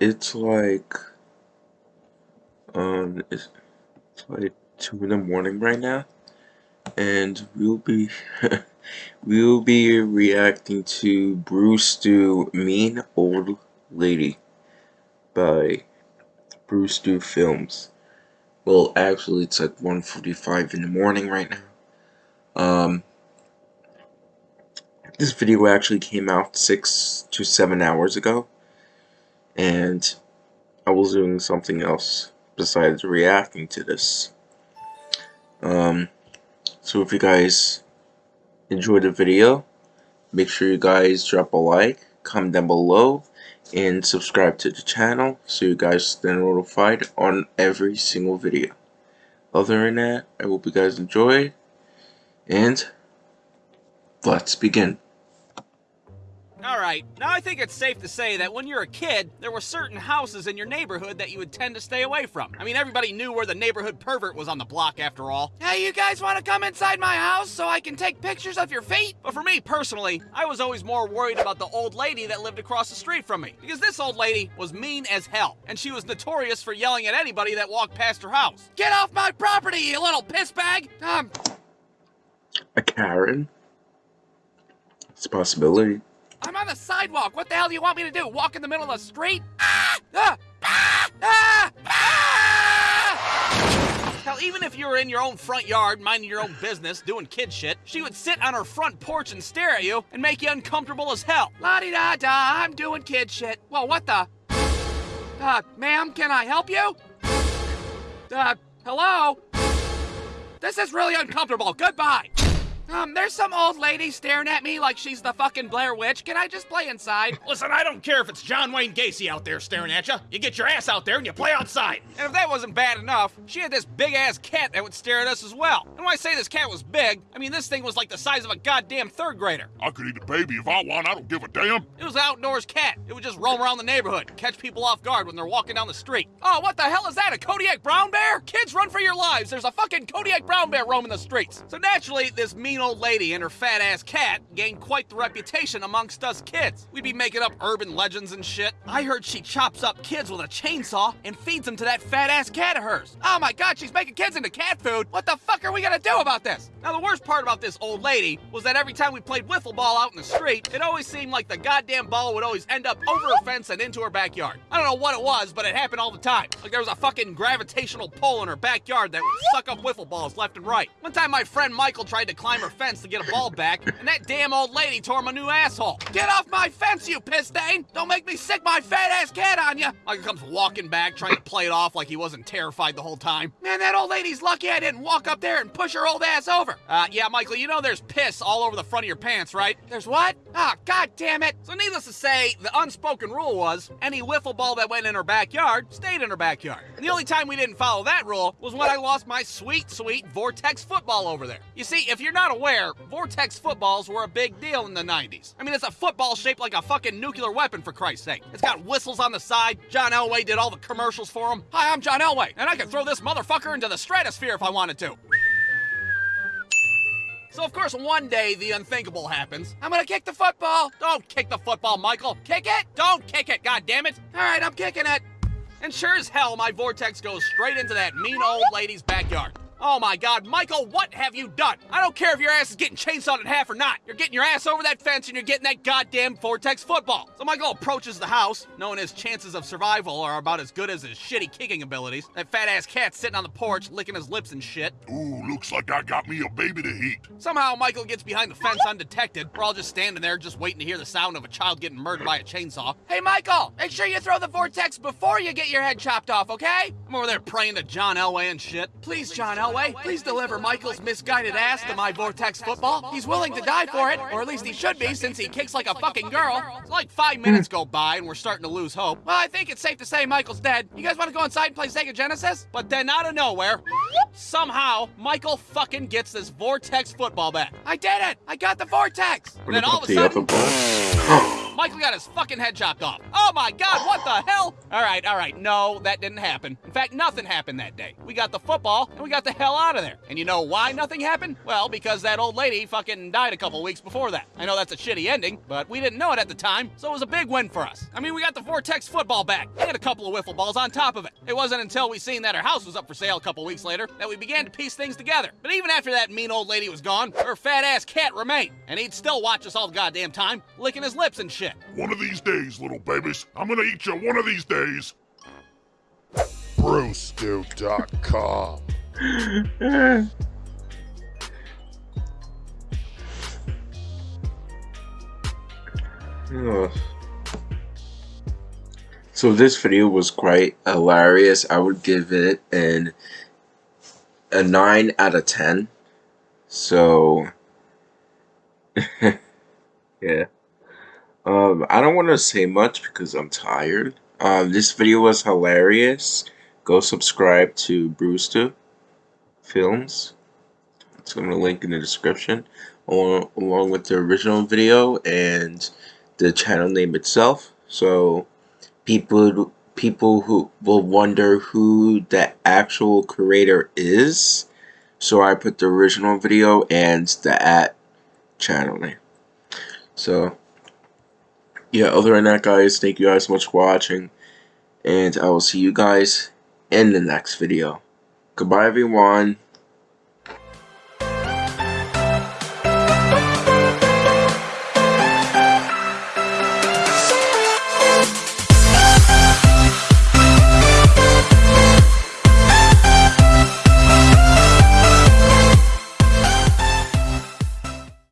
It's like, um, it's, it's like two in the morning right now, and we'll be we'll be reacting to Brewstew Mean Old Lady by Brewstew Films. Well, actually, it's like 1:45 in the morning right now. Um, this video actually came out six to seven hours ago and I was doing something else besides reacting to this. Um, so if you guys enjoyed the video, make sure you guys drop a like, comment down below, and subscribe to the channel so you guys stay notified on every single video. Other than that, I hope you guys enjoyed, and let's begin. Alright, now I think it's safe to say that when you're a kid, there were certain houses in your neighborhood that you would tend to stay away from. I mean, everybody knew where the neighborhood pervert was on the block after all. Hey, you guys want to come inside my house so I can take pictures of your feet? But for me personally, I was always more worried about the old lady that lived across the street from me. Because this old lady was mean as hell, and she was notorious for yelling at anybody that walked past her house. Get off my property, you little piss bag! Um, A Karen? It's a possibility. On the sidewalk. What the hell do you want me to do? Walk in the middle of the street? Ah! Ah! Ah! Ah! ah! Hell, even if you were in your own front yard, minding your own business, doing kid shit, she would sit on her front porch and stare at you and make you uncomfortable as hell. La-di-da-da, I'm doing kid shit. Well, what the? Uh, ma'am, can I help you? Uh, hello? This is really uncomfortable. Goodbye. Um, there's some old lady staring at me like she's the fucking Blair Witch. Can I just play inside? Listen, I don't care if it's John Wayne Gacy out there staring at you. You get your ass out there and you play outside. And if that wasn't bad enough, she had this big ass cat that would stare at us as well. And when I say this cat was big, I mean this thing was like the size of a goddamn third grader. I could eat a baby if I want. I don't give a damn. It was an outdoors cat. It would just roam around the neighborhood, catch people off guard when they're walking down the street. Oh, what the hell is that? A Kodiak brown bear? Kids, run for your lives. There's a fucking Kodiak brown bear roaming the streets. So naturally, this mean old lady and her fat ass cat gained quite the reputation amongst us kids. We'd be making up urban legends and shit. I heard she chops up kids with a chainsaw and feeds them to that fat ass cat of hers. Oh my god, she's making kids into cat food. What the fuck are we gonna do about this? Now, the worst part about this old lady was that every time we played wiffle ball out in the street, it always seemed like the goddamn ball would always end up over a fence and into her backyard. I don't know what it was, but it happened all the time. Like there was a fucking gravitational pull in her backyard that would suck up wiffle balls left and right. One time, my friend Michael tried to climb her fence to get a ball back, and that damn old lady tore my new asshole. Get off my fence, you piss stain! Don't make me sick my fat ass cat on you! Michael comes walking back, trying to play it off like he wasn't terrified the whole time. Man, that old lady's lucky I didn't walk up there and push her old ass over. Uh, yeah, Michael, you know there's piss all over the front of your pants, right? There's what? Ah, god damn it! So needless to say, the unspoken rule was any wiffle ball that went in her backyard stayed in her backyard. And the only time we didn't follow that rule was when I lost my sweet, sweet Vortex football over there. You see, if you're not aware, Vortex footballs were a big deal in the 90s. I mean, it's a football shaped like a fucking nuclear weapon, for Christ's sake. It's got whistles on the side. John Elway did all the commercials for him. Hi, I'm John Elway, and I can throw this motherfucker into the stratosphere if I wanted to. So, of course, one day the unthinkable happens. I'm gonna kick the football! Don't kick the football, Michael. Kick it? Don't kick it, God damn it! Alright, I'm kicking it. And sure as hell, my vortex goes straight into that mean old lady's backyard. Oh my god, Michael, what have you done? I don't care if your ass is getting chainsawed in half or not. You're getting your ass over that fence and you're getting that goddamn Vortex football. So Michael approaches the house, knowing his chances of survival are about as good as his shitty kicking abilities. That fat ass cat's sitting on the porch, licking his lips and shit. Ooh, looks like I got me a baby to eat. Somehow Michael gets behind the fence undetected. We're all just standing there, just waiting to hear the sound of a child getting murdered by a chainsaw. Hey, Michael, make sure you throw the vortex before you get your head chopped off, okay? I'm over there praying to John Elway and shit. Please, John Elway, please deliver Michael's misguided ass to my vortex football. He's willing to die for it, or at least he should be since he kicks like a fucking girl. It's like five minutes go by and we're starting to lose hope. Well, I think it's safe to say Michael's dead. You guys want to go inside and play Sega Genesis? But then out of nowhere, somehow Michael fucking gets this vortex football back. I did it! I got the vortex! And then all of a sudden, ball. Michael got his fucking head chopped off. Oh my god, what the hell? Alright, alright, no, that didn't happen. In fact, nothing happened that day. We got the football, and we got the hell out of there. And you know why nothing happened? Well, because that old lady fucking died a couple weeks before that. I know that's a shitty ending, but we didn't know it at the time, so it was a big win for us. I mean, we got the Vortex football back, and a couple of wiffle balls on top of it. It wasn't until we seen that our house was up for sale a couple weeks later that we began to piece things together. But even after that mean old lady was gone, her fat ass cat remained, and he'd still watch us all the goddamn time, licking his lips and shit. One of these days, little babies, I'm gonna eat you one of these days. Brewstew.com. Ugh. So this video was quite hilarious. I would give it an a 9 out of 10. So yeah. Um I don't want to say much because I'm tired. Um this video was hilarious. Go subscribe to Brewstew Films. It's going to link in the description along, along with the original video and the channel name itself. So people people who will wonder who the actual creator is. So I put the original video and the at channel name. So yeah, other than that guys, thank you guys so much for watching. And I will see you guys in the next video. Goodbye everyone.